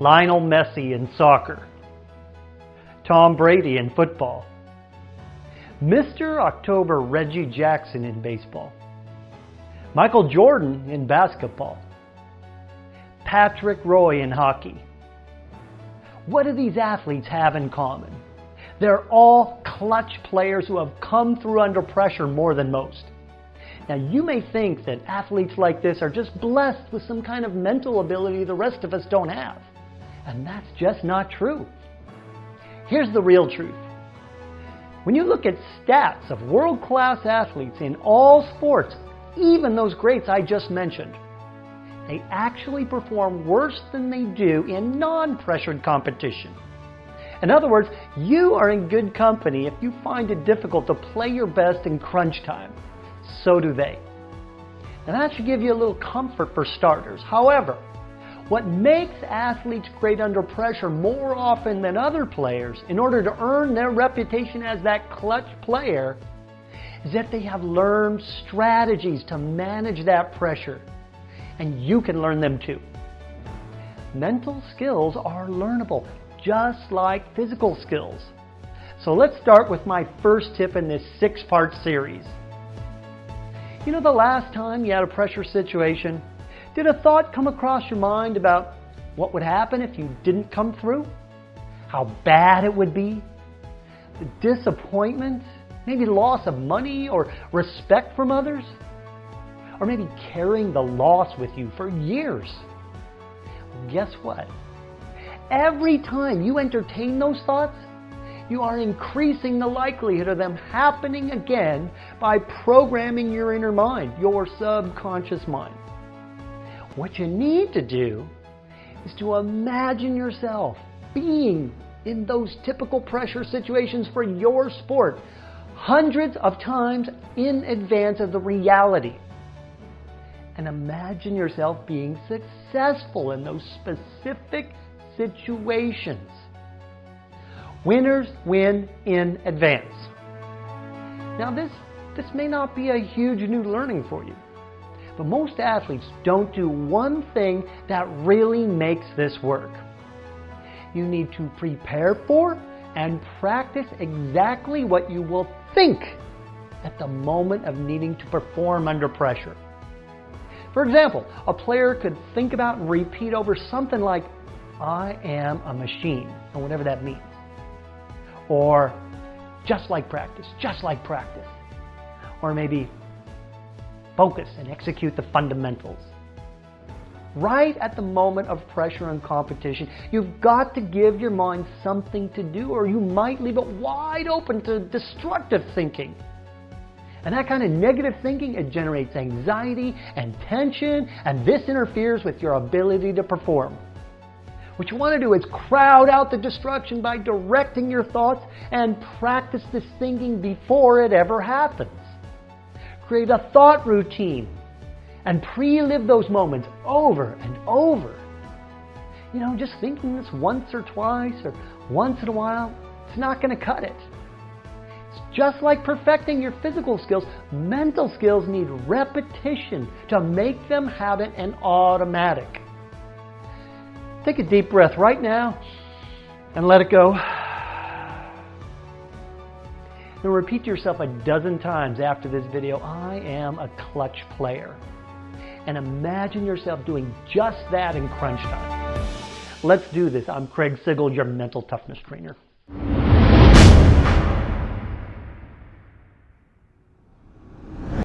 Lionel Messi in soccer, Tom Brady in football, Mr. October Reggie Jackson in baseball, Michael Jordan in basketball, Patrick Roy in hockey. What do these athletes have in common? They're all clutch players who have come through under pressure more than most. Now, you may think that athletes like this are just blessed with some kind of mental ability the rest of us don't have. And that's just not true. Here's the real truth. When you look at stats of world-class athletes in all sports, even those greats I just mentioned, they actually perform worse than they do in non-pressured competition. In other words, you are in good company if you find it difficult to play your best in crunch time. So do they. And that should give you a little comfort for starters. However, what makes athletes great under pressure more often than other players in order to earn their reputation as that clutch player is that they have learned strategies to manage that pressure. And you can learn them too. Mental skills are learnable, just like physical skills. So let's start with my first tip in this six-part series. You know the last time you had a pressure situation? Did a thought come across your mind about what would happen if you didn't come through? How bad it would be? The disappointment? Maybe loss of money or respect from others? Or maybe carrying the loss with you for years? Guess what? Every time you entertain those thoughts, you are increasing the likelihood of them happening again by programming your inner mind, your subconscious mind. What you need to do is to imagine yourself being in those typical pressure situations for your sport hundreds of times in advance of the reality. And imagine yourself being successful in those specific situations. Winners win in advance. Now this, this may not be a huge new learning for you, but most athletes don't do one thing that really makes this work. You need to prepare for and practice exactly what you will think at the moment of needing to perform under pressure. For example, a player could think about and repeat over something like, I am a machine, or whatever that means. Or, just like practice, just like practice. Or maybe, focus and execute the fundamentals. Right at the moment of pressure and competition, you've got to give your mind something to do or you might leave it wide open to destructive thinking. And that kind of negative thinking, it generates anxiety and tension, and this interferes with your ability to perform. What you want to do is crowd out the destruction by directing your thoughts and practice this thinking before it ever happens. Create a thought routine and pre-live those moments over and over. You know, just thinking this once or twice or once in a while, it's not going to cut it. It's just like perfecting your physical skills, mental skills need repetition to make them habit and automatic. Take a deep breath right now and let it go. And repeat to yourself a dozen times after this video, I am a clutch player. And imagine yourself doing just that in crunch time. Let's do this. I'm Craig Sigl, your mental toughness trainer.